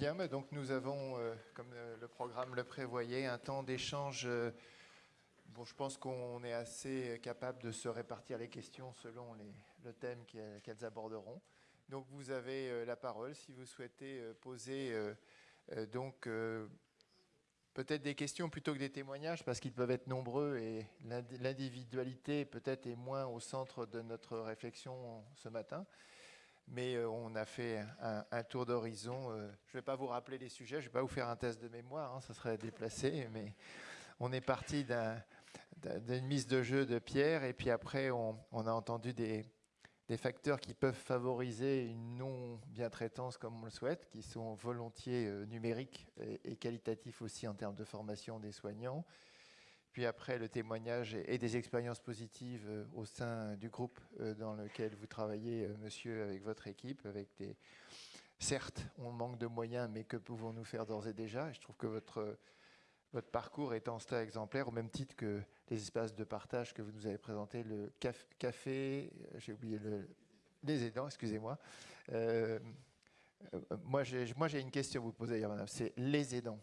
Bien, donc nous avons, euh, comme le programme le prévoyait, un temps d'échange. euh, bon, je pense qu'on est assez capable de se répartir les questions selon le thème qu'elles aborderont. Donc vous avez euh, la parole si vous souhaitez poser donc peut-être des questions plutôt que des témoignages parce qu'ils peuvent être nombreux et l'indi- l'individualité peut-être est moins au centre de notre réflexion ce matin. Mais euh, on a fait un, tour d'horizon. euh, je ne vais pas vous rappeler les sujets, je ne vais pas vous faire un test de mémoire, hein, ça serait déplacé, mais on est parti d'un- d'un- d'une mise de jeu de Pierre, et puis après on, a entendu des, facteurs qui peuvent favoriser une non-bientraitance comme on le souhaite, qui sont volontiers euh, numériques et qualitatifs aussi en termes de formation des soignants. Puis après, le témoignage et, des expériences positives euh, au sein du groupe euh, dans lequel vous travaillez, euh, monsieur, avec votre équipe, avec des... Certes, on manque de moyens, mais que pouvons-nous faire d'ores et déjà? Je trouve que votre, votre parcours est en cela exemplaire, au même titre que les espaces de partage que vous nous avez présentés, le caf- café, j'ai oublié le, les aidants, excusez-moi. Moi, j'ai une question à vous poser, madame. C'est les aidants.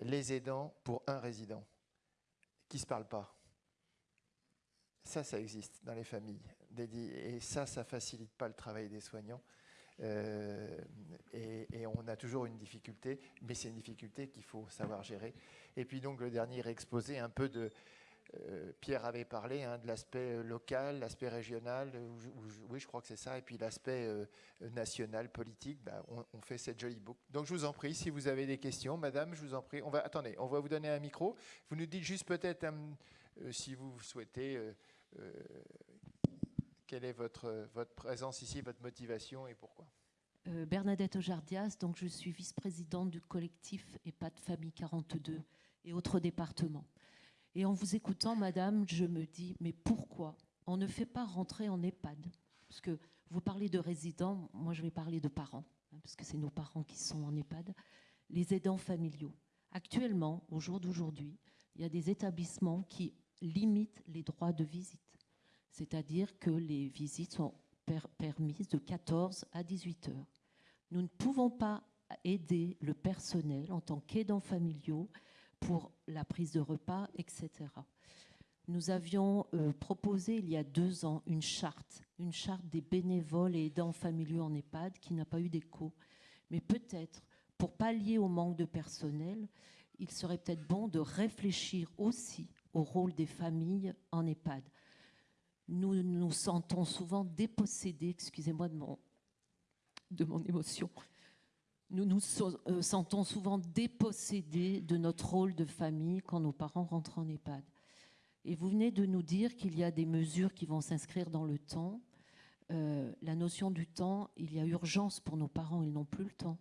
Les aidants pour un résident qui ne se parlent pas. Ça, ça existe dans les familles. Et ça, ça facilite pas le travail des soignants. Euh, et, et on a toujours une difficulté, mais c'est une difficulté qu'il faut savoir gérer. Et puis donc le dernier exposé, un peu de... euh, Pierre avait parlé hein, de l'aspect euh, local, l'aspect régional, euh, oui je crois que c'est ça, et puis l'aspect national, politique, bah, on, fait cette jolie boucle. Donc je vous en prie, si vous avez des questions, madame, je vous en prie, on va, attendez, on va vous donner un micro. Vous nous dites juste peut-être si vous souhaitez... quelle est votre, votre présence ici, votre motivation et pourquoi Bernadette Ojardias, donc je suis vice-présidente du collectif EHPAD Famille 42 et autres départements. Et en vous écoutant, madame, je me dis, mais pourquoi on ne fait pas rentrer en EHPAD? Parce que vous parlez de résidents, moi je vais parler de parents, hein, parce que c'est nos parents qui sont en EHPAD, les aidants familiaux. Actuellement, au jour d'aujourd'hui, il y a des établissements qui limitent les droits de visite. C'est-à-dire que les visites sont per- permises de 14 à 18 heures. Nous ne pouvons pas aider le personnel en tant qu'aidants familiaux pour la prise de repas, etc. Nous avions euh, proposé il y a deux ans une charte, une charte des bénévoles et aidants familiaux en EHPAD qui n'a pas eu d'écho. Mais peut-être, pour pallier au manque de personnel, il serait peut-être bon de réfléchir aussi au rôle des familles en EHPAD. Nous nous sentons souvent dépossédés, excusez-moi de mon, de mon émotion, nous nous euh, sentons souvent dépossédés de notre rôle de famille quand nos parents rentrent en EHPAD. Et vous venez de nous dire qu'il y a des mesures qui vont s'inscrire dans le temps. Euh, la notion du temps, il y a urgence pour nos parents, ils n'ont plus le temps.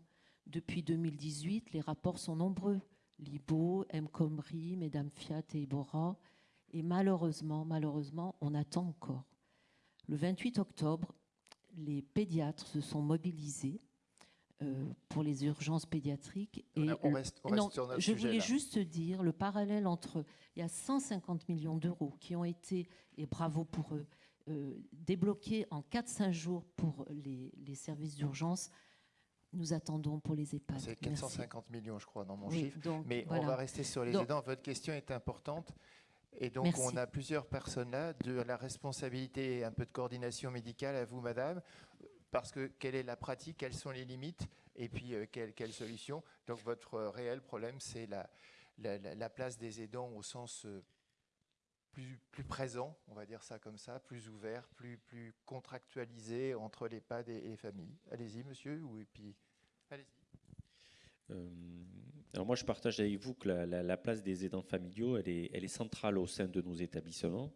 Depuis 2018, les rapports sont nombreux. Libo, M. Comri, Mesdames Fiat et Ibora. Et malheureusement, malheureusement, on attend encore. Le 28 octobre, les pédiatres se sont mobilisés euh, pour les urgences pédiatriques. Et on reste, on reste non, sur notre je sujet. voulais là. juste dire le parallèle entre il y a 150 millions d'euros qui ont été et bravo pour eux euh, débloqués en 4-5 jours pour les, les services d'urgence. Nous attendons pour les EHPAD. C'est Merci. 450 millions, je crois, dans mon Oui, chiffre. donc, Mais voilà. on va rester sur les Donc- aidants. Votre question est importante. Et donc, Merci. on a plusieurs personnes là, de la responsabilité et un peu de coordination médicale à vous, madame. Parce que quelle est la pratique, quelles sont les limites, et puis euh, quelle, quelle solution. Donc, votre euh, réel problème, c'est la, la, la- la place des aidants au sens euh, plus, présent, on va dire ça comme ça, plus ouvert, plus, contractualisé entre l'EHPAD et, et les familles. Allez-y, monsieur, ou, et puis, allez-y. Alors moi, je partage avec vous que la, la- la place des aidants familiaux, elle est centrale au sein de nos établissements.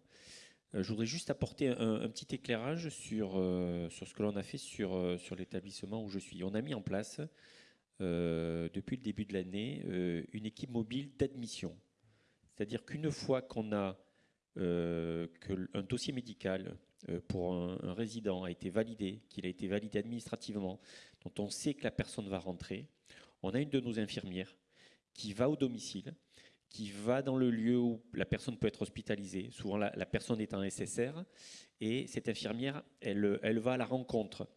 Euh, je voudrais juste apporter un, petit éclairage sur, euh, sur ce que l'on a fait sur, euh, sur l'établissement où je suis. On a mis en place, depuis le début de l'année, une équipe mobile d'admission. C'est-à-dire qu'une fois qu'on a un dossier médical pour un résident a été validé, qu'il a été validé administrativement, dont on sait que la personne va rentrer, on a une de nos infirmières qui va au domicile, qui va dans le lieu où la personne peut être hospitalisée. Souvent, la, personne est en SSR. Et cette infirmière, elle, elle va à la rencontre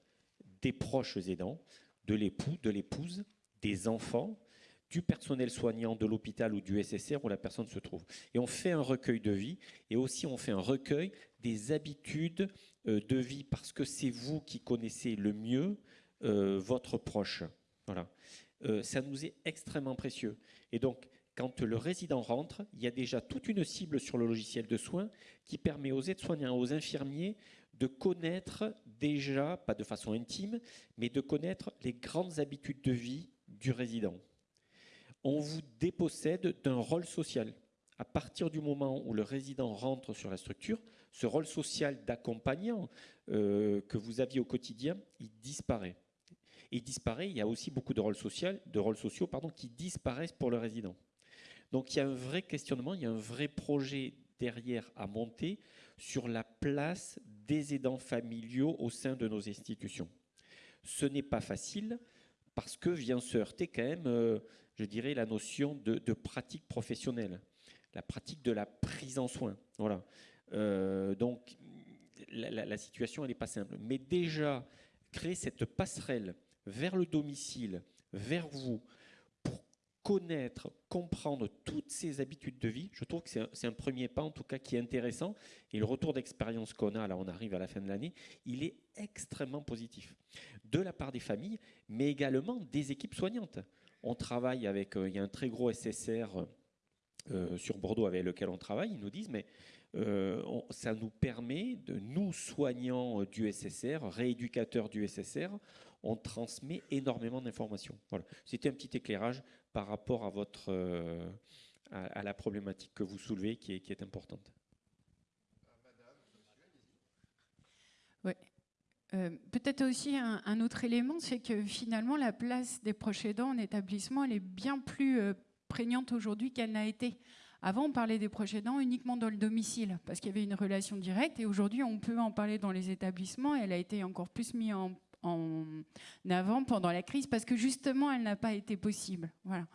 des proches aidants, de l'époux, de l'épouse, des enfants, du personnel soignant de l'hôpital ou du SSR où la personne se trouve. Et on fait un recueil de vie et aussi on fait un recueil des habitudes euh, de vie parce que c'est vous qui connaissez le mieux euh, votre proche. Voilà. Euh, ça nous est extrêmement précieux. Et donc, quand le résident rentre, il y a déjà toute une cible sur le logiciel de soins qui permet aux aides-soignants, aux infirmiers de connaître déjà, pas de façon intime, mais de connaître les grandes habitudes de vie du résident on vous dépossède d'un rôle social. À partir du moment où le résident rentre sur la structure, ce rôle social d'accompagnant euh, que vous aviez au quotidien, il disparaît. Il disparaît, il y a aussi beaucoup de rôles, de rôles sociaux pardon, qui disparaissent pour le résident. Donc il y a un vrai questionnement, il y a un vrai projet derrière à monter sur la place des aidants familiaux au sein de nos institutions. Ce n'est pas facile parce que vient se heurter quand même euh, je dirais, la notion de, pratique professionnelle, la pratique de la prise en soin. Voilà. Euh, donc, la, situation, elle n'est pas simple. Mais déjà, créer cette passerelle vers le domicile, vers vous, connaître, comprendre toutes ces habitudes de vie, je trouve que c'est un, premier pas, en tout cas, qui est intéressant. Et le retour d'expérience qu'on a, là, on arrive à la fin de l'année, il est extrêmement positif. De la part des familles, mais également des équipes soignantes. On travaille avec, euh, il y a un très gros SSR euh, sur Bordeaux avec lequel on travaille, ils nous disent, mais euh, ça nous permet, de nous soignants du SSR, rééducateurs du SSR, on transmet énormément d'informations. Voilà. C'était un petit éclairage par rapport à, votre, à, la problématique que vous soulevez qui est, importante. Euh, peut-être aussi un, autre élément, c'est que finalement la place des proches aidants en établissement, elle est bien plus euh, prégnante aujourd'hui qu'elle n'a été. Avant, on parlait des proches aidants uniquement dans le domicile, parce qu'il y avait une relation directe, et aujourd'hui, on peut en parler dans les établissements, et elle a été encore plus mise en, avant pendant la crise, parce que justement, elle n'a pas été possible. Voilà.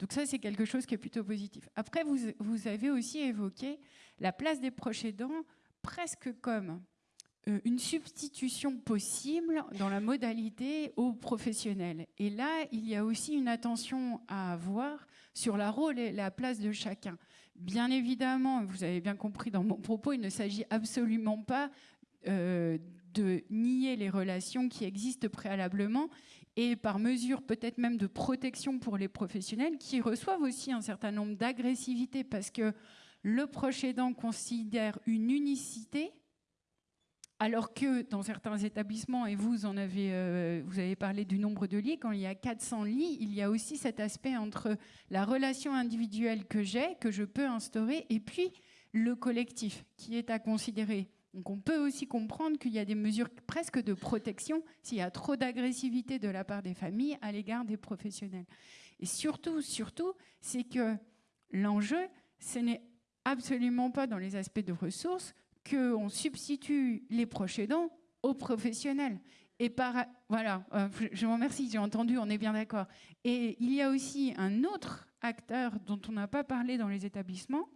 Donc ça, c'est quelque chose qui est plutôt positif. Après, vous, avez aussi évoqué la place des proches aidants presque comme euh, une substitution possible dans la modalité aux professionnels. Et là, il y a aussi une attention à avoir sur la rôle et la place de chacun. Bien évidemment, vous avez bien compris dans mon propos, il ne s'agit absolument pas euh, de nier les relations qui existent préalablement et par mesure peut-être même de protection pour les professionnels qui reçoivent aussi un certain nombre d'agressivité parce que le proche aidant considère une unicité alors que dans certains établissements, et vous en avez, euh, vous avez parlé du nombre de lits, quand il y a 400 lits, il y a aussi cet aspect entre la relation individuelle que j'ai, que je peux instaurer, et puis le collectif qui est à considérer. Donc on peut aussi comprendre qu'il y a des mesures presque de protection s'il y a trop d'agressivité de la part des familles à l'égard des professionnels. Et surtout, surtout, c'est que l'enjeu, ce n'est absolument pas dans les aspects de ressources, qu'on substitue les proches aidants aux professionnels. Et par, voilà, euh, je vous remercie, j'ai entendu, on est bien d'accord. Et il y a aussi un autre acteur dont on n'a pas parlé dans les établissements,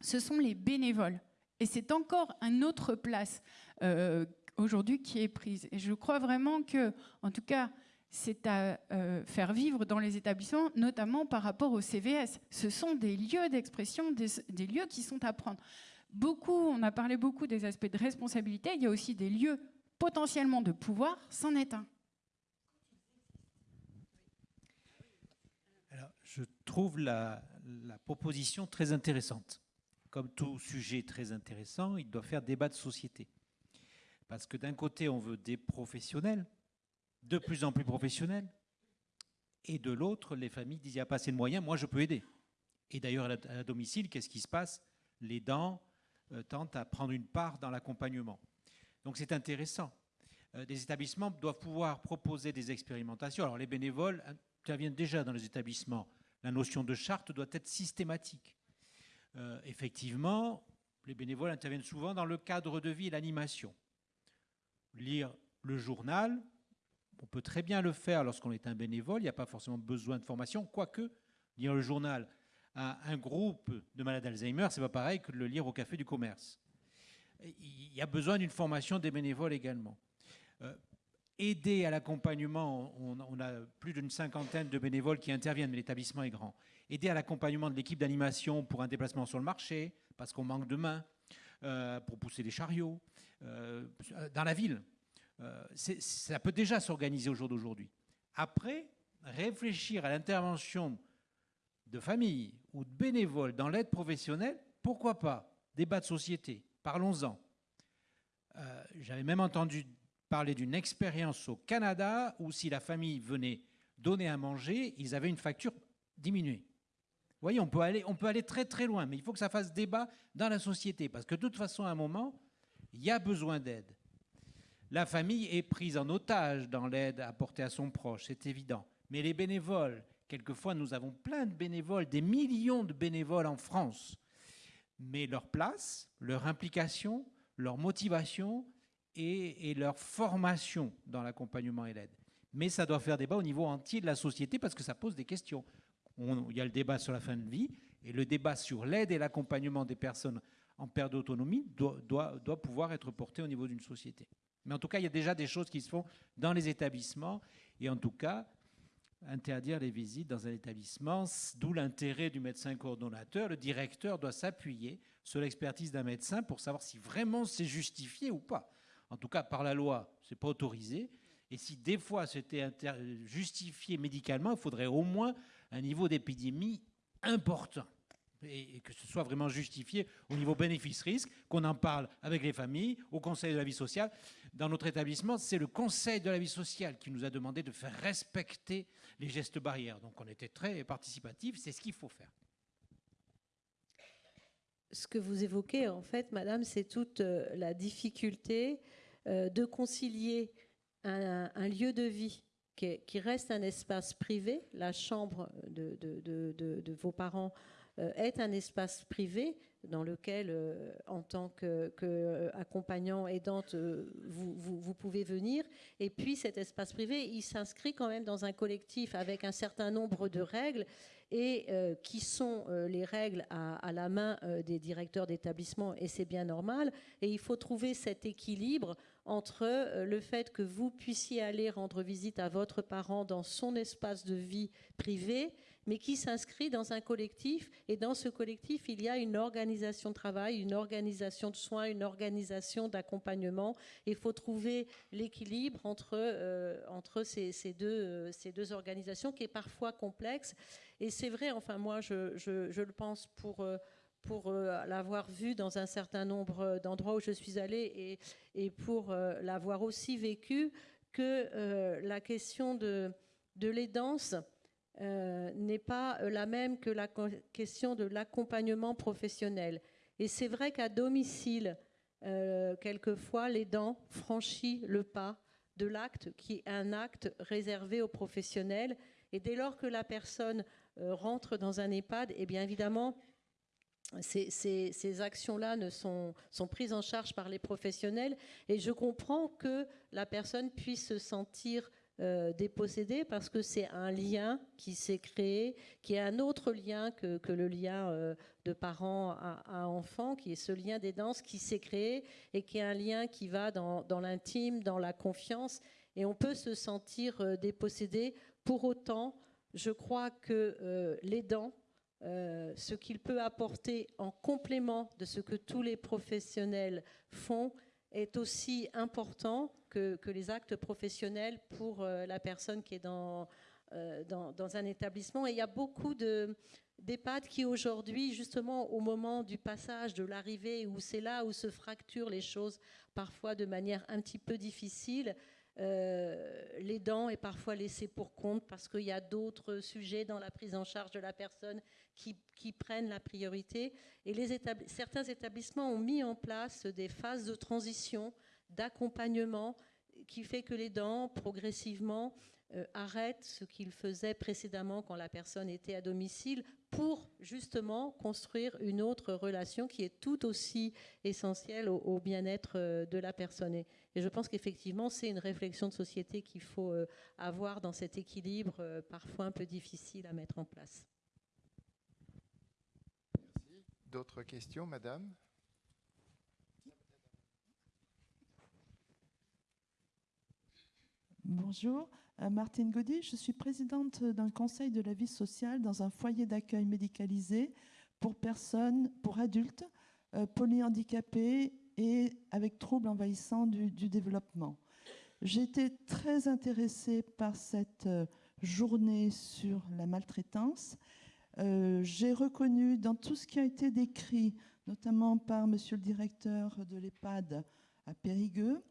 ce sont les bénévoles. Et c'est encore une autre place euh, aujourd'hui qui est prise. Et je crois vraiment que, en tout cas, c'est à euh, faire vivre dans les établissements, notamment par rapport au CVS. Ce sont des lieux d'expression, des, des, lieux qui sont à prendre beaucoup, on a parlé beaucoup des aspects de responsabilité, il y a aussi des lieux potentiellement de pouvoir, c'en est un. je trouve la, proposition très intéressante. Comme tout sujet très intéressant, il doit faire débat de société. Parce que d'un côté, on veut des professionnels, de plus en plus professionnels, et de l'autre, les familles disent il n'y a pas assez de moyens, moi je peux aider. Et d'ailleurs, à la domicile, qu'est-ce qui se passe? Les dents, euh, tentent à prendre une part dans l'accompagnement. Donc c'est intéressant. Euh, des établissements doivent pouvoir proposer des expérimentations. Alors les bénévoles interviennent déjà dans les établissements. La notion de charte doit être systématique. Euh, effectivement, les bénévoles interviennent souvent dans le cadre de vie et l'animation. Lire le journal, on peut très bien le faire lorsqu'on est un bénévole, il n'y a pas forcément besoin de formation, quoique lire le journal un groupe de malades d'Alzheimer, c'est pas pareil que de le lire au café du commerce. Il y a besoin d'une formation des bénévoles également. Euh, aider à l'accompagnement, on, a plus d'une cinquantaine de bénévoles qui interviennent, mais l'établissement est grand. Aider à l'accompagnement de l'équipe d'animation pour un déplacement sur le marché, parce qu'on manque de mains, euh, pour pousser les chariots, euh, dans la ville. Ça peut déjà s'organiser au jour d'aujourd'hui. Après, réfléchir à l'intervention de familles ou de bénévoles dans l'aide professionnelle, pourquoi pas? Débat de société, parlons-en. J'avais même entendu parler d'une expérience au Canada où si la famille venait donner à manger, ils avaient une facture diminuée. Vous voyez, on peut, aller, on peut aller très très loin, mais il faut que ça fasse débat dans la société, parce que de toute façon, à un moment, il y a besoin d'aide. La famille est prise en otage dans l'aide apportée à son proche, c'est évident. Mais les bénévoles, quelquefois nous avons plein de bénévoles, des millions de bénévoles en France, mais leur place, leur implication, leur motivation, et, leur formation dans l'accompagnement et l'aide. Mais ça doit faire débat au niveau entier de la société parce que ça pose des questions. il y a le débat sur la fin de vie et le débat sur l'aide et l'accompagnement des personnes en perte d'autonomie doit, doit, pouvoir être porté au niveau d'une société. Mais en tout cas, il y a déjà des choses qui se font dans les établissements et en tout cas, interdire les visites dans un établissement, d'où l'intérêt du médecin coordonnateur. Le directeur doit s'appuyer sur l'expertise d'un médecin pour savoir si vraiment c'est justifié ou pas. En tout cas, par la loi, ce n'est pas autorisé. Et si des fois c'était justifié médicalement, il faudrait au moins un niveau d'épidémie important. Et, que ce soit vraiment justifié au niveau bénéfice-risque, qu'on en parle avec les familles, au Conseil de la vie sociale. Dans notre établissement, c'est le Conseil de la vie sociale qui nous a demandé de faire respecter les gestes barrières. Donc on était très participatif, c'est ce qu'il faut faire. Ce que vous évoquez, en fait, Madame, c'est toute euh, la difficulté euh, de concilier un, lieu de vie qui, reste un espace privé, la chambre de, vos parents est un espace privé dans lequel, euh, en tant qu'accompagnant aidante, vous, pouvez venir. Et puis cet espace privé, il s'inscrit quand même dans un collectif avec un certain nombre de règles et qui sont les règles à, la main des directeurs d'établissement, et c'est bien normal. Et il faut trouver cet équilibre entre euh, le fait que vous puissiez aller rendre visite à votre parent dans son espace de vie privé, mais qui s'inscrit dans un collectif. Et dans ce collectif, il y a une organisation de travail, une organisation de soins, une organisation d'accompagnement. Il faut trouver l'équilibre entre, euh, entre ces, deux, euh, ces deux organisations qui est parfois complexe. Et c'est vrai, enfin moi je, je, le pense pour pour euh, l'avoir vu dans un certain nombre d'endroits où je suis allée et, et pour l'avoir aussi vécu, que la question de, de l'aidance n'est pas la même que la question de l'accompagnement professionnel. Et c'est vrai qu'à domicile, quelquefois, l'aidant franchit le pas de l'acte qui est un acte réservé aux professionnels. Et dès lors que la personne rentre dans un EHPAD, et eh bien évidemment, ces, actions-là ne sont, sont, prises en charge par les professionnels et je comprends que la personne puisse se sentir euh, dépossédée parce que c'est un lien qui s'est créé, qui est un autre lien que, le lien euh, de parents à, enfants, qui est ce lien des danses qui s'est créé et qui est un lien qui va dans, l'intime, dans la confiance et on peut se sentir euh, dépossédé. Pour autant, je crois que les dents ce qu'il peut apporter en complément de ce que tous les professionnels font est aussi important que, les actes professionnels pour euh, la personne qui est dans, euh, dans, dans, un établissement. Et il y a beaucoup d'EHPAD qui aujourd'hui, justement au moment du passage, de l'arrivée, où c'est là où se fracturent les choses, parfois de manière un petit peu difficile, euh, l'aidant est parfois laissé pour compte parce qu'il y a d'autres sujets dans la prise en charge de la personne qui, prennent la priorité. Et les certains établissements ont mis en place des phases de transition, d'accompagnement, qui fait que l'aidant, progressivement, euh, arrête ce qu'il faisait précédemment quand la personne était à domicile pour justement construire une autre relation qui est tout aussi essentielle au, bien-être euh, de la personne. Et, je pense qu'effectivement, c'est une réflexion de société qu'il faut euh, avoir dans cet équilibre parfois un peu difficile à mettre en place. Merci. D'autres questions, Madame? Bonjour, euh, Martine Gaudy, je suis présidente d'un conseil de la vie sociale dans un foyer d'accueil médicalisé pour personnes, pour adultes euh, polyhandicapés et avec troubles envahissants du, du développement. Été très intéressée par cette euh, journée sur la maltraitance. Euh, J'ai reconnu dans tout ce qui a été décrit, notamment par Monsieur le directeur de l'EHPAD à Périgueux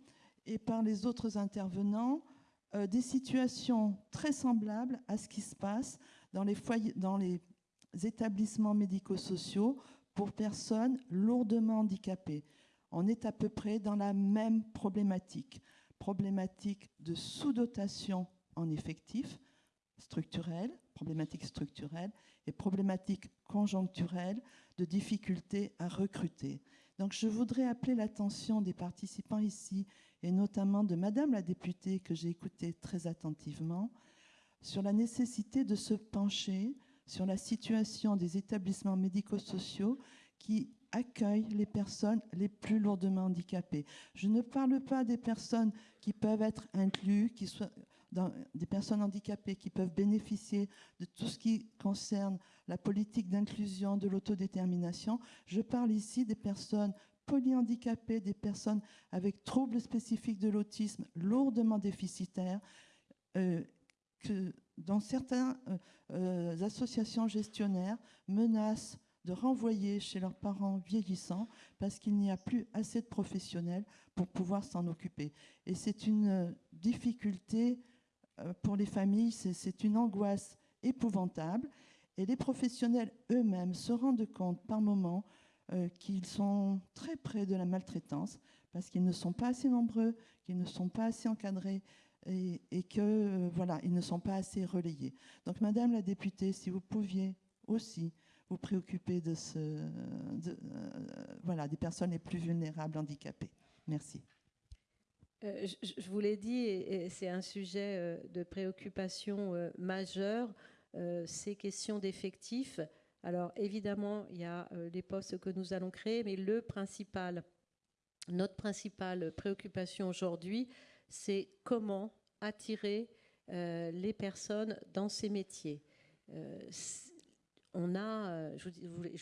et par les autres intervenants, euh, des situations très semblables à ce qui se passe dans les, dans les établissements médico-sociaux pour personnes lourdement handicapées. On est à peu près dans la même problématique, problématique de sous-dotation en effectifs structurels, problématique structurelle et problématique conjoncturelle de difficulté à recruter. Donc je voudrais appeler l'attention des participants ici et notamment de Madame la députée que j'ai écoutée très attentivement sur la nécessité de se pencher sur la situation des établissements médico-sociaux qui accueillent les personnes les plus lourdement handicapées. Je ne parle pas des personnes qui peuvent être incluses, qui soient des personnes handicapées qui peuvent bénéficier de tout ce qui concerne la politique d'inclusion, de l'autodétermination. Je parle ici des personnes polyhandicapées, des personnes avec troubles spécifiques de l'autisme lourdement déficitaires, euh, que certaines euh, euh, associations gestionnaires menacent de renvoyer chez leurs parents vieillissants parce qu'il n'y a plus assez de professionnels pour pouvoir s'en occuper. Et c'est une euh, difficulté pour les familles, c'est- une angoisse épouvantable. Et les professionnels eux-mêmes se rendent compte par moments euh, qu'ils sont très près de la maltraitance parce qu'ils ne sont pas assez nombreux, qu'ils ne sont pas assez encadrés et, et que euh, voilà, ne sont pas assez relayés. Donc, Madame la députée, si vous pouviez aussi vous préoccuper de ce, euh, voilà, des personnes les plus vulnérables, handicapées. Merci. Euh, je, vous l'ai dit, et, c'est un sujet euh, de préoccupation euh, majeure, ces questions d'effectifs. Alors évidemment, il y a les postes que nous allons créer, mais le principal, notre principale préoccupation aujourd'hui, c'est comment attirer les personnes dans ces métiers. On a, je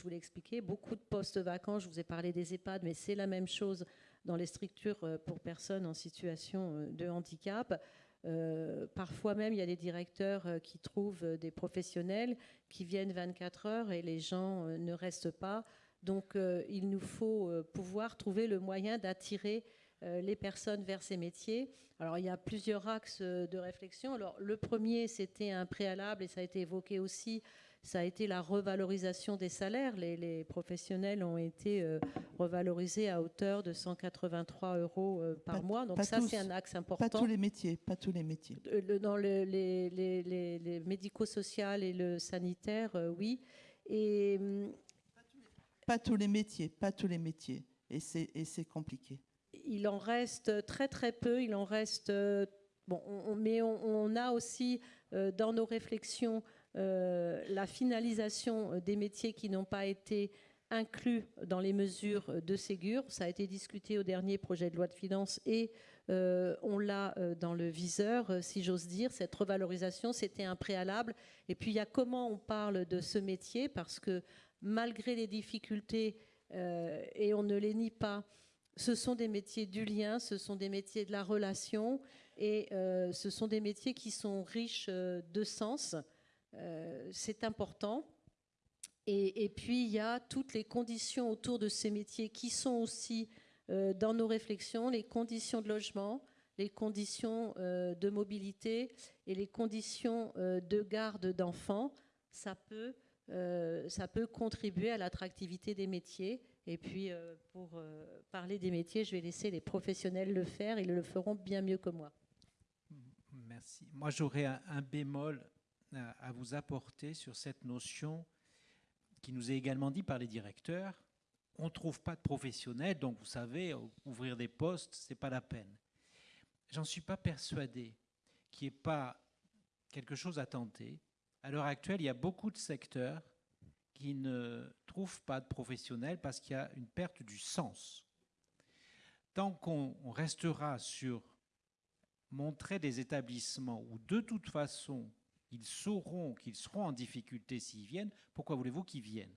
vous l'ai expliqué, beaucoup de postes vacants. Je vous ai parlé des EHPAD, mais c'est la même chose dans les structures euh, pour personnes en situation euh, de handicap. Euh, parfois même, il y a des directeurs qui trouvent des professionnels qui viennent 24 heures et les gens ne restent pas. Donc, il nous faut pouvoir trouver le moyen d'attirer les personnes vers ces métiers. Alors, il y a plusieurs axes de réflexion. Alors, le premier, c'était un préalable et ça a été évoqué aussi. Ça a été la revalorisation des salaires. Les, les professionnels ont été euh, revalorisés à hauteur de 183 euros euh, par Pas- mois. Donc pas ça, c'est un axe Pas important. tous les métiers, pas tous les métiers. Le- dans le- les, les, les, les médico-social et le sanitaire, euh, oui. Et Pas tous les métiers, pas tous les métiers. Et c'est compliqué. il en reste très très peu. Il en reste. euh, bon, on- on- mais on, on a aussi euh, dans nos réflexions la finalisation euh, des métiers qui n'ont pas été inclus dans les mesures euh, de Ségur. Ça a été discuté au dernier projet de loi de finances et euh, on l'a euh, dans le viseur, euh, si j'ose dire. Cette revalorisation, c'était un préalable. Et puis il y a comment on parle de ce métier, parce que malgré les difficultés, euh, et on ne les nie pas, ce sont des métiers du lien, ce sont des métiers de la relation, et euh, ce sont des métiers qui sont riches euh, de sens. Euh, c'est important. Et, puis, il y a toutes les conditions autour de ces métiers qui sont aussi euh, dans nos réflexions, les conditions de logement, les conditions euh, de mobilité et les conditions de garde d'enfants. Ça peut, ça peut contribuer à l'attractivité des métiers. Et puis, pour parler des métiers, je vais laisser les professionnels le faire. Ils le feront bien mieux que moi. Merci. Moi, j'aurais un bémol à, vous apporter sur cette notion qui nous est également dit par les directeurs. On ne trouve pas de professionnels, donc vous savez, ouvrir des postes, ce n'est pas la peine. J'en suis pas persuadé qu'il n'y ait pas quelque chose à tenter. À l'heure actuelle, il y a beaucoup de secteurs qui ne trouvent pas de professionnels parce qu'il y a une perte du sens. Tant qu'on on restera sur montrait des établissements où de toute façon, ils sauront qu'ils seront en difficulté s'ils viennent, pourquoi voulez-vous qu'ils viennent?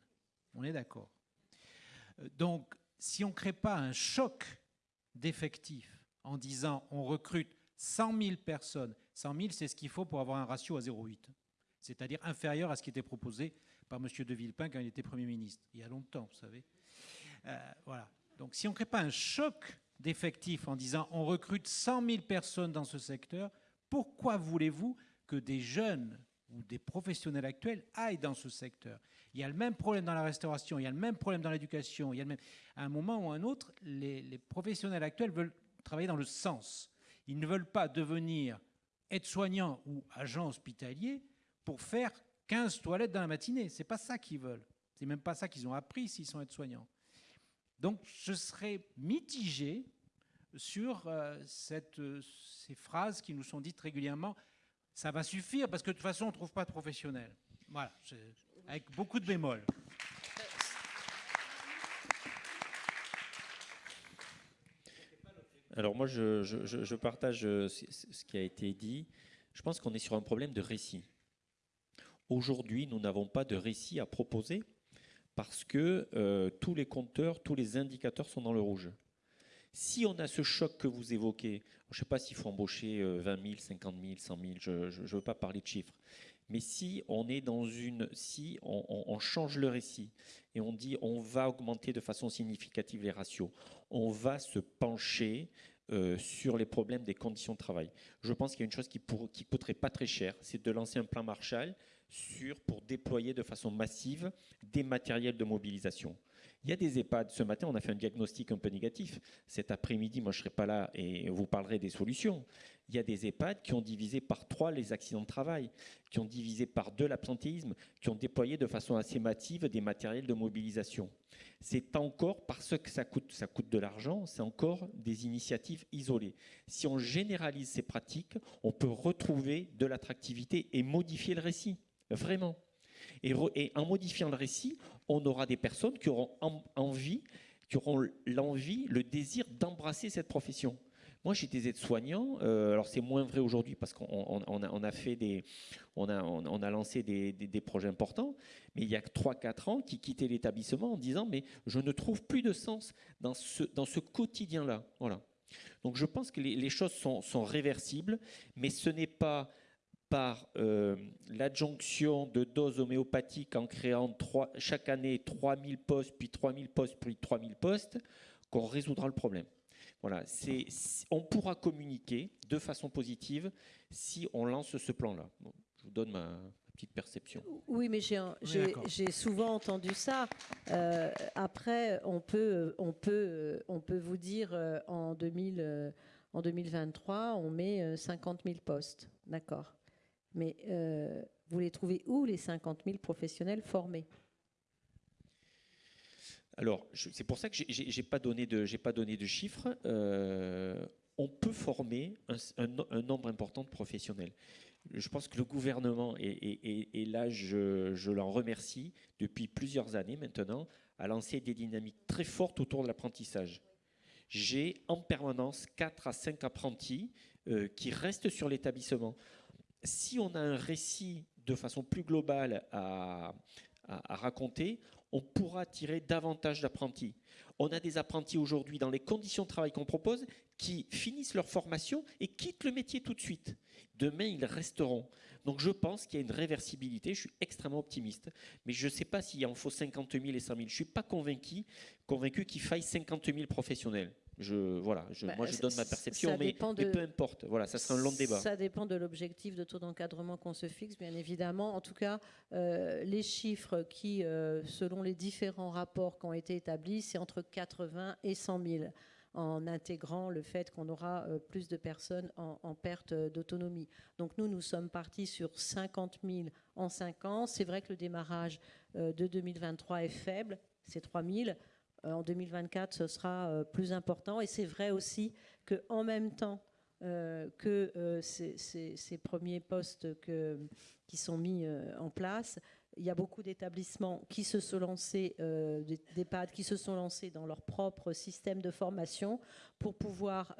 On est d'accord. Euh, donc, si on ne crée pas un choc d'effectifs en disant on recrute 100 000 personnes, 100 000 c'est ce qu'il faut pour avoir un ratio à 0,8, c'est-à-dire inférieur à ce qui était proposé par M. De Villepin quand il était Premier ministre, il y a longtemps, vous savez. Euh, voilà. Donc si on ne crée pas un choc d'effectifs en disant on recrute 100 000 personnes dans ce secteur, pourquoi voulez-vous que des jeunes ou des professionnels actuels aillent dans ce secteur Il y a le même problème dans la restauration, il y a le même problème dans l'éducation, il y a le même... À un moment ou à un autre, les, professionnels actuels veulent travailler dans le sens. Ils ne veulent pas devenir aides-soignants ou agents hospitaliers pour faire 15 toilettes dans la matinée. C'est pas ça qu'ils veulent. C'est même pas ça qu'ils ont appris s'ils sont aides-soignants. Donc je serais mitigé sur euh, euh, ces phrases qui nous sont dites régulièrement. Ça va suffire parce que de toute façon on ne trouve pas de professionnels. Voilà, avec beaucoup de bémols. Alors moi, je, je, partage euh, ce qui a été dit. Je pense qu'on est sur un problème de récit. Aujourd'hui, nous n'avons pas de récit à proposer parce que euh, tous les compteurs, tous les indicateurs sont dans le rouge. Si on a ce choc que vous évoquez, je ne sais pas s'il faut embaucher 20 000, 50 000, 100 000, je ne veux pas parler de chiffres, mais si on est dans une, si on, change le récit et on dit on va augmenter de façon significative les ratios, on va se pencher euh, sur les problèmes des conditions de travail. Je pense qu'il y a une chose qui ne qui coûterait pas très cher, c'est de lancer un plan Marshall sur, pour déployer de façon massive des matériels de mobilisation. Il y a des EHPAD. Ce matin, on a fait un diagnostic un peu négatif. Cet après-midi, moi, je ne serai pas là et vous parlerez des solutions. Il y a des EHPAD qui ont divisé par trois les accidents de travail, qui ont divisé par deux l'absentéisme, qui ont déployé de façon assez massive des matériels de mobilisation. C'est encore, parce que ça coûte, ça coûte de l'argent, c'est encore des initiatives isolées. Si on généralise ces pratiques, on peut retrouver de l'attractivité et modifier le récit. Vraiment. Et, en modifiant le récit, on aura des personnes qui auront envie, qui auront l'envie, le désir d'embrasser cette profession. Moi, j'étais aide-soignant. Euh, alors, c'est moins vrai aujourd'hui parce qu'on a, fait des, on a, on a lancé des, projets importants. Mais il y a 3-4 ans, qui quittaient l'établissement en disant mais je ne trouve plus de sens dans ce, dans ce quotidien-là. Voilà. Donc, je pense que les, choses sont réversibles, mais ce n'est pas par euh, l'adjonction de doses homéopathiques en créant chaque année 3000 postes, puis 3000 postes, puis 3000 postes, qu'on résoudra le problème. Voilà, on pourra communiquer de façon positive si on lance ce plan-là. je vous donne ma, petite perception. Oui, mais j'ai souvent entendu ça. Euh, après, on peut, on, peut, on peut vous dire euh, en, 2000, en 2023, on met 50 000 postes. D'accord. Mais euh, vous les trouvez où, les 50 000 professionnels formés? Alors, c'est pour ça que je n'ai pas, donné de, pas donné de chiffres. Euh, on peut former un, nombre important de professionnels. Je pense que le gouvernement, et, là je, je l'en remercie, depuis plusieurs années maintenant, a lancé des dynamiques très fortes autour de l'apprentissage. J'ai en permanence 4 à 5 apprentis euh, qui restent sur l'établissement si on a un récit de façon plus globale à, raconter, on pourra attirer davantage d'apprentis. On a des apprentis aujourd'hui dans les conditions de travail qu'on propose qui finissent leur formation et quittent le métier tout de suite. Demain, ils resteront. Donc je pense qu'il y a une réversibilité, je suis extrêmement optimiste. Mais je ne sais pas s'il en faut 50 000 et 100 000. Je ne suis pas convaincu, convaincu qu'il faille 50 000 professionnels. Je, voilà, je, bah, moi je donne ma perception, mais, peu importe. Voilà, ça sera un long débat. Ça dépend de l'objectif de taux d'encadrement qu'on se fixe, bien évidemment. En tout cas, euh, les chiffres qui, euh, selon les différents rapports qui ont été établis, c'est entre 80 et 100 000 en intégrant le fait qu'on aura euh, plus de personnes en, en perte d'autonomie. Donc nous, nous sommes partis sur 50 000 en 5 ans. C'est vrai que le démarrage de 2023 est faible, c'est 3 000. Euh, en 2024, ce sera euh, plus important. Et c'est vrai aussi qu'en même temps euh, que ces, premiers postes qui sont mis en place, il y a beaucoup d'établissements qui se sont lancés, d'EHPAD qui se sont lancés dans leur propre système de formation pour pouvoir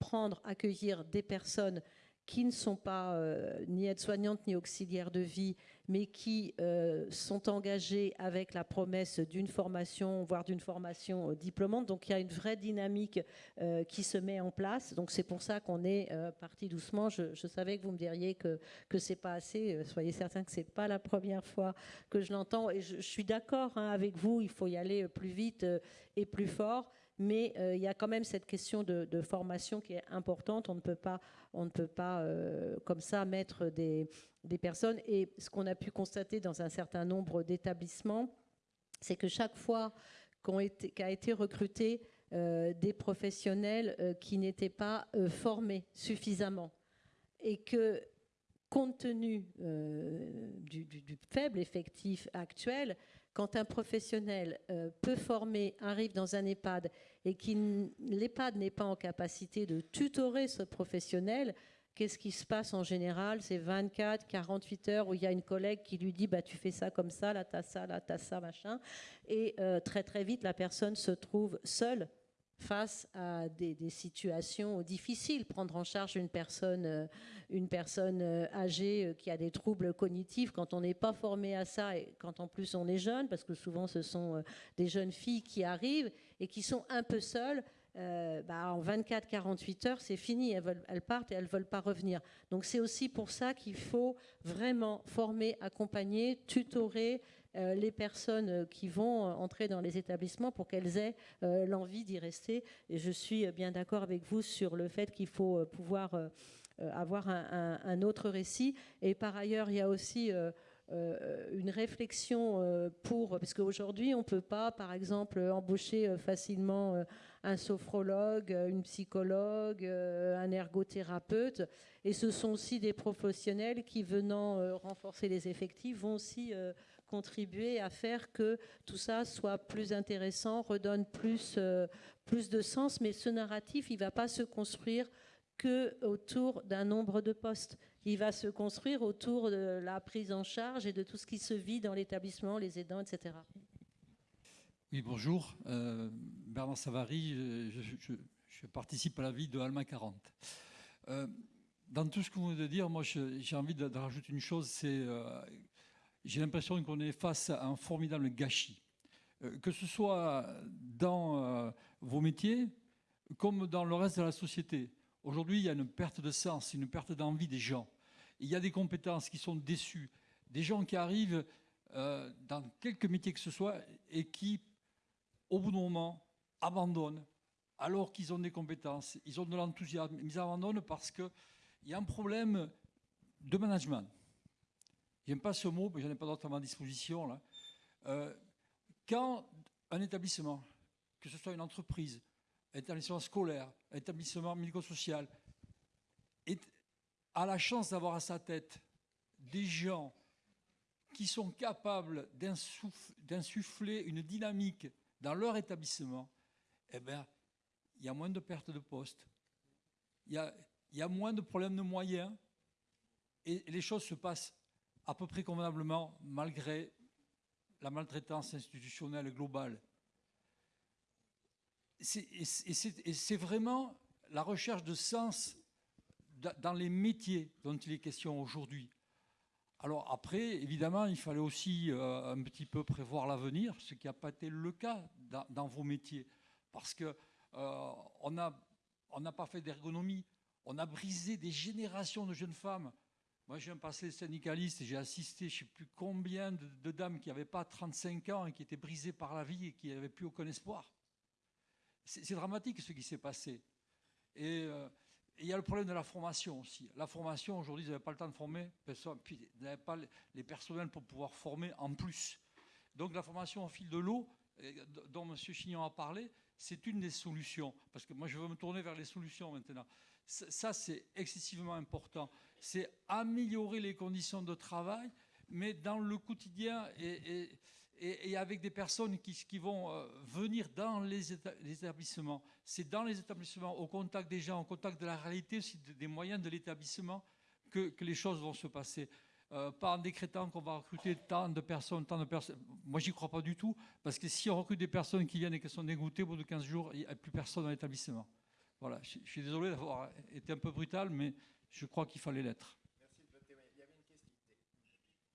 prendre, accueillir des personnes qui ne sont pas euh, ni aides-soignantes ni auxiliaires de vie, mais qui euh, sont engagées avec la promesse d'une formation, voire d'une formation euh, diplômante. Donc il y a une vraie dynamique qui se met en place. Donc c'est pour ça qu'on est parti doucement. Je, savais que vous me diriez que que c'est pas assez. soyez certains que c'est pas la première fois que je l'entends. Et je, suis d'accord hein, avec vous. Il faut y aller plus vite et plus fort mais il y a quand même cette question de, formation qui est importante. On ne peut pas on ne peut pas euh, comme ça mettre des, personnes. Et ce qu'on a pu constater dans un certain nombre d'établissements, c'est que chaque fois qu'a été recruté euh, des professionnels euh, qui n'étaient pas formés suffisamment et que compte tenu du, faible effectif actuel, quand un professionnel peu formé arrive dans un EHPAD et que l'EHPAD n'est pas en capacité de tutorer ce professionnel, qu'est-ce qui se passe en général? C'est 24, 48 heures où il y a une collègue qui lui dit bah, Tu fais ça comme ça, là, t'as ça, là, t'as ça, machin. Et euh, très, très vite, la personne se trouve seule face à des, situations difficiles. Prendre en charge une personne, euh, une personne euh, âgée euh, qui a des troubles cognitifs, quand on n'est pas formé à ça et quand en plus on est jeune, parce que souvent ce sont des jeunes filles qui arrivent et qui sont un peu seules, bah, en 24-48 heures, c'est fini, elles, elles, partent et elles ne veulent pas revenir. Donc c'est aussi pour ça qu'il faut vraiment former, accompagner, tutorer, les personnes euh, qui vont euh, entrer dans les établissements pour qu'elles aient l'envie d'y rester. Et je suis bien d'accord avec vous sur le fait qu'il faut pouvoir avoir un, autre récit. Et par ailleurs, il y a aussi... une réflexion pour, parce qu'aujourd'hui, on ne peut pas, par exemple, embaucher facilement un sophrologue, une psychologue, un ergothérapeute. Et ce sont aussi des professionnels qui, venant renforcer les effectifs, vont aussi contribuer à faire que tout ça soit plus intéressant, redonne plus, euh, plus de sens. Mais ce narratif, il ne va pas se construire que autour d'un nombre de postes. Il va se construire autour de la prise en charge et de tout ce qui se vit dans l'établissement, les aidants, etc. Oui, bonjour. Euh, Bernard Savary, je, participe à la vie de Alma 40. Euh, dans tout ce que vous venez de dire, moi j'ai envie de, rajouter une chose, c'est j'ai l'impression qu'on est face à un formidable gâchis. Euh, que ce soit dans euh, vos métiers comme dans le reste de la société. Aujourd'hui, il y a une perte de sens, une perte d'envie des gens. Il y a des compétences qui sont déçues, des gens qui arrivent euh, dans quelques métiers que ce soit et qui, au bout d'un moment, abandonnent alors qu'ils ont des compétences, ils ont de l'enthousiasme, ils abandonnent parce qu'il y a un problème de management. J'aime pas ce mot, mais j'en ai pas d'autre à ma disposition. Là. Euh, quand un établissement, que ce soit une entreprise, un établissement scolaire, un établissement médico-social, a la chance d'avoir à sa tête des gens qui sont capables d'insuffler une dynamique dans leur établissement, eh bien, il y a moins de pertes de postes, il y y a moins de problèmes de moyens, et les choses se passent à peu près convenablement malgré la maltraitance institutionnelle globale. Et c'est vraiment la recherche de sens dans les métiers dont il est question aujourd'hui. Alors après, évidemment, il fallait aussi euh, un petit peu prévoir l'avenir, ce qui n'a pas été le cas dans, vos métiers, parce qu'on euh, n'a pas fait d'ergonomie, on a brisé des générations de jeunes femmes moi, j'ai un passé syndicaliste j'ai assisté, je ne sais plus combien de, dames qui n'avaient pas 35 ans et qui étaient brisées par la vie et qui n'avaient plus aucun espoir. C'est dramatique ce qui s'est passé. Euh, et il y a le problème de la formation aussi. La formation, aujourd'hui, ils n'avaient pas le temps de former, puis ils n'avaient pas les personnels pour pouvoir former en plus. Donc la formation au fil de l'eau, dont M. Chignon a parlé, c'est une des solutions. Parce que moi, je veux me tourner vers les solutions maintenant. Ça, c'est excessivement important c'est améliorer les conditions de travail, mais dans le quotidien et, avec des personnes qui, vont euh, venir dans les, établissements. C'est dans les établissements, au contact des gens, au contact de la réalité aussi des moyens de l'établissement que, les choses vont se passer. Euh, pas en décrétant qu'on va recruter tant de personnes, tant de personnes. Moi, j'y crois pas du tout, parce que si on recrute des personnes qui viennent et qui sont dégoûtées, au bout de 15 jours, il n'y a plus personne dans l'établissement. Voilà, je, suis désolé d'avoir été un peu brutal, mais je crois qu'il fallait l'être. Merci de votre. Il y avait une question.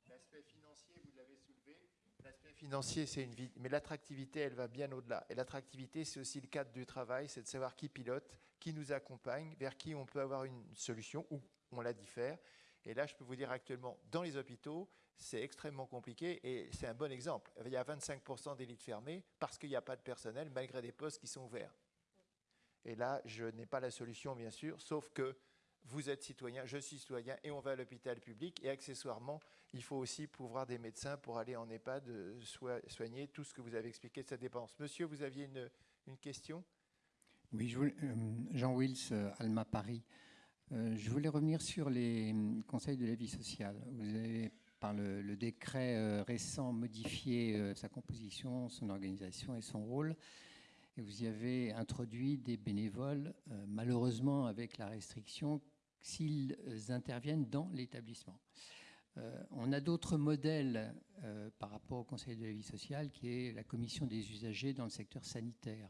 L'aspect financier, vous l'avez soulevé. L'aspect financier, c'est une vie, mais l'attractivité, elle va bien au-delà. Et l'attractivité, c'est aussi le cadre du travail, c'est de savoir qui pilote, qui nous accompagne, vers qui on peut avoir une solution ou on la diffère. Et là, je peux vous dire actuellement, dans les hôpitaux, c'est extrêmement compliqué et c'est un bon exemple. Il y a 25% d'élites fermées parce qu'il n'y a pas de personnel malgré des postes qui sont ouverts. Et là, je n'ai pas la solution, bien sûr, sauf que vous êtes citoyen, je suis citoyen, et on va à l'hôpital public. Et accessoirement, il faut aussi pouvoir des médecins pour aller en EHPAD euh, soigner tout ce que vous avez expliqué de cette dépense. Monsieur, vous aviez une, question? Oui, je voulais, euh, Jean Wills, euh, Alma Paris. Je voulais revenir sur les conseils de la vie sociale. Vous avez, par le, décret récent, modifié sa composition, son organisation et son rôle. Et vous y avez introduit des bénévoles, euh, malheureusement avec la restriction s'ils euh, interviennent dans l'établissement. Euh, on a d'autres modèles par rapport au Conseil de la vie sociale, qui est la commission des usagers dans le secteur sanitaire,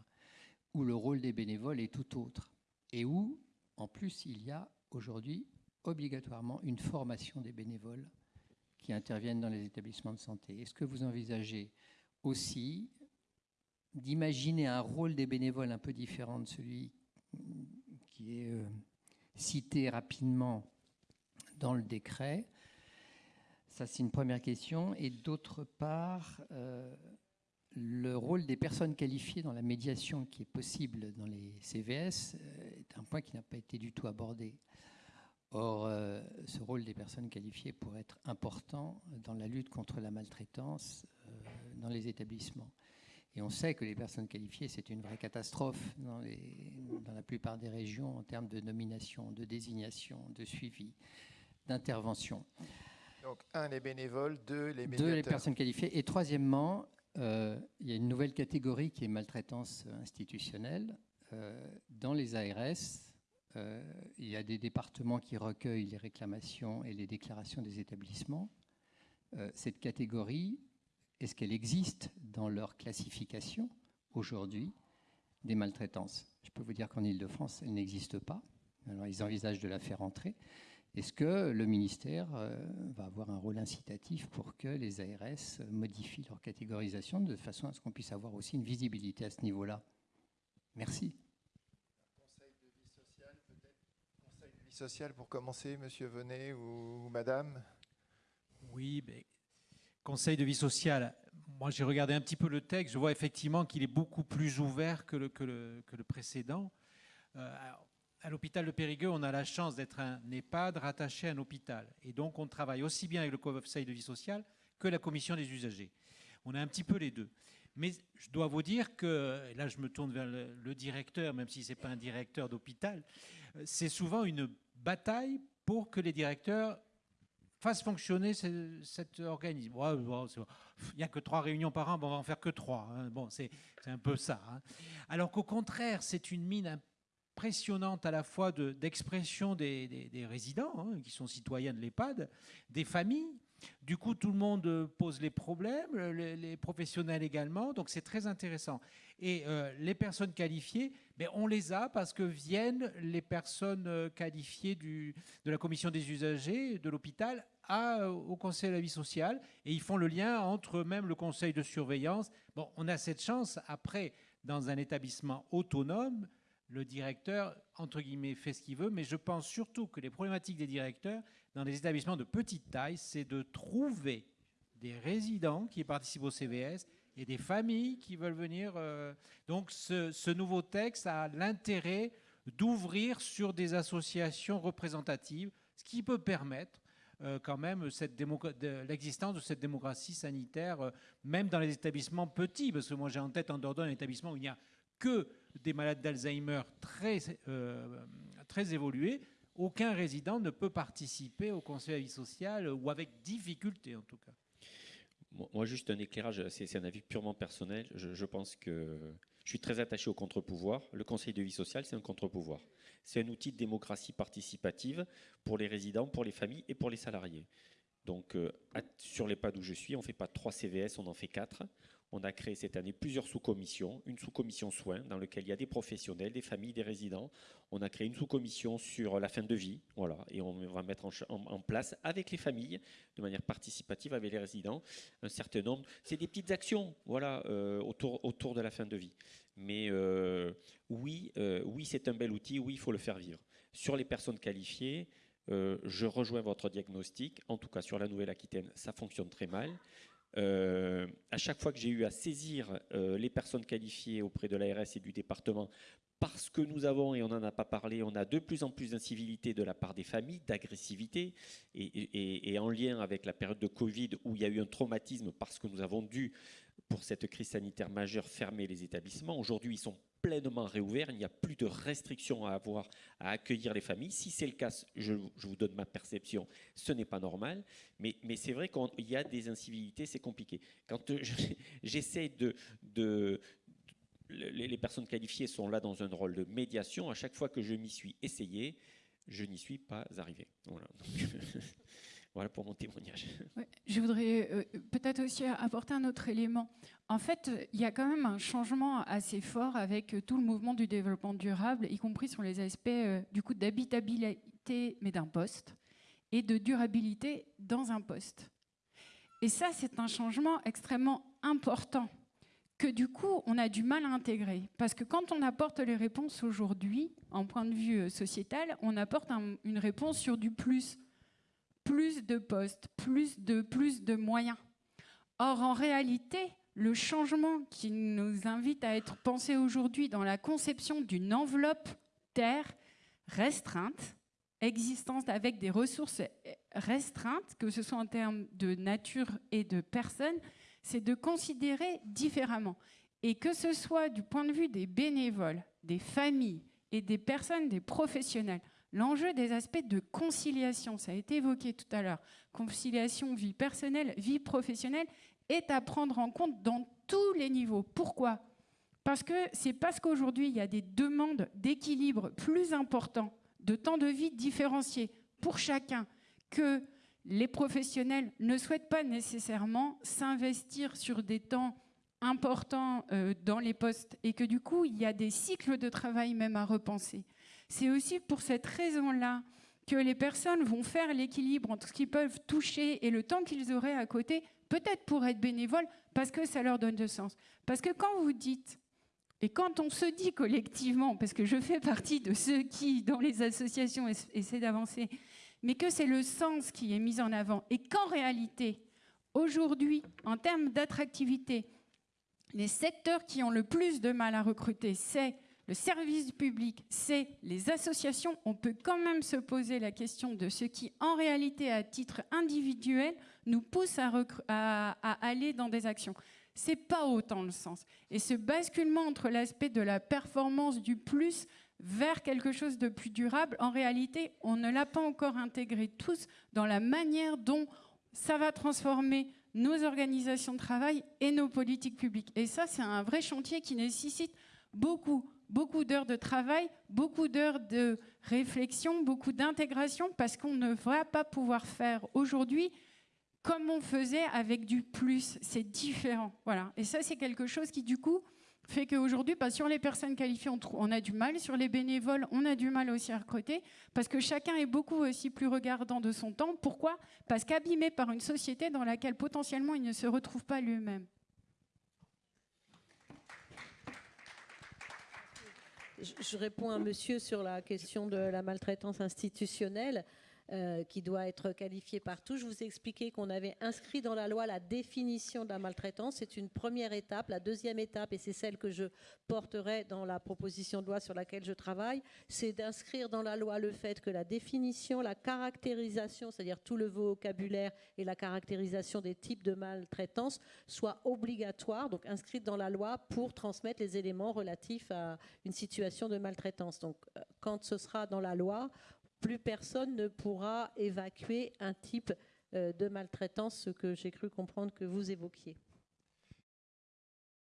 où le rôle des bénévoles est tout autre, et où, en plus, il y a aujourd'hui obligatoirement une formation des bénévoles qui interviennent dans les établissements de santé. Est-ce que vous envisagez aussi d'imaginer un rôle des bénévoles un peu différent de celui qui est euh, cité rapidement dans le décret Ça, c'est une première question. Et d'autre part, euh, le rôle des personnes qualifiées dans la médiation qui est possible dans les CVS euh, est un point qui n'a pas été du tout abordé. Or, ce rôle des personnes qualifiées pourrait être important dans la lutte contre la maltraitance dans les établissements. Et on sait que les personnes qualifiées, c'est une vraie catastrophe dans, les- dans la plupart des régions en termes de nomination, de désignation, de suivi, d'intervention. Donc, un, les bénévoles, deux, les Deux, médiateurs. les personnes qualifiées. Et troisièmement, euh, il y a une nouvelle catégorie qui est maltraitance institutionnelle. Euh, dans les ARS, euh, il y a des départements qui recueillent les réclamations et les déclarations des établissements. Cette catégorie, est-ce qu'elle existe dans leur classification aujourd'hui des maltraitances? Je peux vous dire qu'en Ile-de-France, elle n'existe pas. Alors, ils envisagent de la faire entrer. Est-ce que le ministère euh, va avoir un rôle incitatif pour que les ARS modifient leur catégorisation de façon à ce qu'on puisse avoir aussi une visibilité à ce niveau-là? Merci. Conseil de vie sociale, peut-être Conseil de vie sociale pour commencer, monsieur Venet ou, ou madame? Oui, mais Conseil de vie sociale, moi j'ai regardé un petit peu le texte, je vois effectivement qu'il est beaucoup plus ouvert que le, précédent. Euh, à l'hôpital de Périgueux, on a la chance d'être un EHPAD rattaché à un hôpital. Et donc on travaille aussi bien avec le Conseil de vie sociale que la commission des usagers. On a un petit peu les deux. Mais je dois vous dire que, là je me tourne vers le, le directeur, même si ce n'est pas un directeur d'hôpital, euh, c'est souvent une bataille pour que les directeurs fassent fonctionner ce- cet organisme. Il n'y a que trois réunions par an, bon, on va en faire que trois. hein. Bon, c'est un peu ça. hein. Alors qu'au contraire, c'est une mine impressionnante à la fois de- d'expression des résidents, hein, qui sont citoyens de l'EHPAD, des familles. Du coup, tout le monde euh, pose les problèmes, les, professionnels également, donc c'est très intéressant. Et euh, les personnes qualifiées, ben, on les a parce que viennent les personnes euh, qualifiées de la commission des usagers de l'hôpital au conseil de la vie sociale et ils font le lien entre même le conseil de surveillance. Bon, on a cette chance après dans un établissement autonome, le directeur entre guillemets fait ce qu'il veut, mais je pense surtout que les problématiques des directeurs dans les établissements de petite taille, c'est de trouver des résidents qui participent au CVS et des familles qui veulent venir. euh, donc ce, nouveau texte a l'intérêt d'ouvrir sur des associations représentatives, ce qui peut permettre euh, quand même l'existence de cette démocratie sanitaire, euh, même dans les établissements petits, parce que moi j'ai en tête en Dordogne un établissement où il n'y a que des malades d'Alzheimer très, très évolués. Aucun résident ne peut participer au conseil de vie sociale, ou avec difficulté en tout cas. Moi, juste un éclairage, c'est c'est un avis purement personnel. Je, pense que je suis très attaché au contre-pouvoir. Le Conseil de vie sociale, c'est un contre-pouvoir. C'est un outil de démocratie participative pour les résidents, pour les familles et pour les salariés. Donc, euh, sur les pas d'où je suis, on ne fait pas trois CVS, on en fait quatre. On a créé cette année plusieurs sous-commissions, une sous-commission soins dans laquelle il y a des professionnels, des familles, des résidents. On a créé une sous-commission sur la fin de vie, voilà, et on va mettre en, place avec les familles, de manière participative avec les résidents, un certain nombre. C'est des petites actions, voilà, euh, autour, de la fin de vie. Mais euh, oui, euh, oui, c'est un bel outil. Oui, il faut le faire vivre. Sur les personnes qualifiées, je rejoins votre diagnostic. En tout cas, sur la Nouvelle-Aquitaine, ça fonctionne très mal. Euh, à chaque fois que j'ai eu à saisir euh, les personnes qualifiées auprès de l'ARS et du département, parce que nous avons, et on n'en a pas parlé, on a de plus en plus d'incivilité de la part des familles, d'agressivité, et, et, en lien avec la période de Covid où il y a eu un traumatisme parce que nous avons dû, pour cette crise sanitaire majeure, fermer les établissements. Aujourd'hui, ils sont pleinement réouvert, il n'y a plus de restrictions à avoir à accueillir les familles. Si c'est le cas, je, vous donne ma perception, ce n'est pas normal, mais, c'est vrai qu'il y a des incivilités, c'est compliqué. Quand j'essaie de, de, les personnes qualifiées sont là dans un rôle de médiation. À chaque fois que je m'y suis essayé, je n'y suis pas arrivé. Voilà. Voilà pour mon témoignage. je voudrais euh, peut-être aussi apporter un autre élément. En fait, il y a quand même un changement assez fort avec tout le mouvement du développement durable, y compris sur les aspects euh, du coup d'habitabilité, mais d'un poste, et de durabilité dans un poste. Et ça, c'est un changement extrêmement important que du coup, on a du mal à intégrer. Parce que quand on apporte les réponses aujourd'hui, en point de vue euh, sociétal, on apporte une réponse sur du plus plus de postes, plus de, plus de moyens. Or, en réalité, le changement qui nous invite à être pensé aujourd'hui dans la conception d'une enveloppe terre restreinte, existence avec des ressources restreintes, que ce soit en termes de nature et de personnes, c'est de considérer différemment. Et que ce soit du point de vue des bénévoles, des familles et des personnes, des professionnels, L'enjeu des aspects de conciliation, ça a été évoqué tout à l'heure, conciliation vie personnelle, vie professionnelle, est à prendre en compte dans tous les niveaux. Pourquoi? Parce que c'est parce qu'aujourd'hui, il y a des demandes d'équilibre plus importants, de temps de vie différenciés pour chacun, que les professionnels ne souhaitent pas nécessairement s'investir sur des temps importants euh, dans les postes et que du coup, il y a des cycles de travail même à repenser. C'est aussi pour cette raison-là que les personnes vont faire l'équilibre entre ce qu'ils peuvent toucher et le temps qu'ils auraient à côté, peut-être pour être bénévoles, parce que ça leur donne de sens. Parce que quand vous dites, et quand on se dit collectivement, parce que je fais partie de ceux qui, dans les associations, essaient d'avancer, mais que c'est le sens qui est mis en avant, et qu'en réalité, aujourd'hui, en termes d'attractivité, les secteurs qui ont le plus de mal à recruter, c'est le service public, c'est les associations, on peut quand même se poser la question de ce qui, en réalité, à titre individuel, nous pousse à, aller dans des actions. C'est pas autant le sens. Et ce basculement entre l'aspect de la performance du plus vers quelque chose de plus durable, en réalité, on ne l'a pas encore intégré tous dans la manière dont ça va transformer nos organisations de travail et nos politiques publiques. Et ça, c'est un vrai chantier qui nécessite beaucoup beaucoup d'heures de travail, beaucoup d'heures de réflexion, beaucoup d'intégration, parce qu'on ne va pas pouvoir faire aujourd'hui comme on faisait avec du plus. C'est différent. Voilà. Et ça, c'est quelque chose qui, du coup, fait qu'aujourd'hui, bah, sur les personnes qualifiées, on, on, a du mal. Sur les bénévoles, on a du mal aussi à recruter, parce que chacun est beaucoup aussi plus regardant de son temps. Pourquoi? Parce qu'abîmé par une société dans laquelle potentiellement il ne se retrouve pas lui-même. Je réponds à monsieur sur la question de la maltraitance institutionnelle. Euh, qui doit être qualifié partout. Je vous ai expliqué qu'on avait inscrit dans la loi la définition de la maltraitance. C'est une première étape. La deuxième étape, et c'est celle que je porterai dans la proposition de loi sur laquelle je travaille, c'est d'inscrire dans la loi le fait que la définition, la caractérisation, c'est-à-dire tout le vocabulaire et la caractérisation des types de maltraitance soit obligatoire, donc inscrite dans la loi pour transmettre les éléments relatifs à une situation de maltraitance. Donc, euh, quand ce sera dans la loi, plus personne ne pourra évacuer un type euh, de maltraitance, ce que j'ai cru comprendre que vous évoquiez.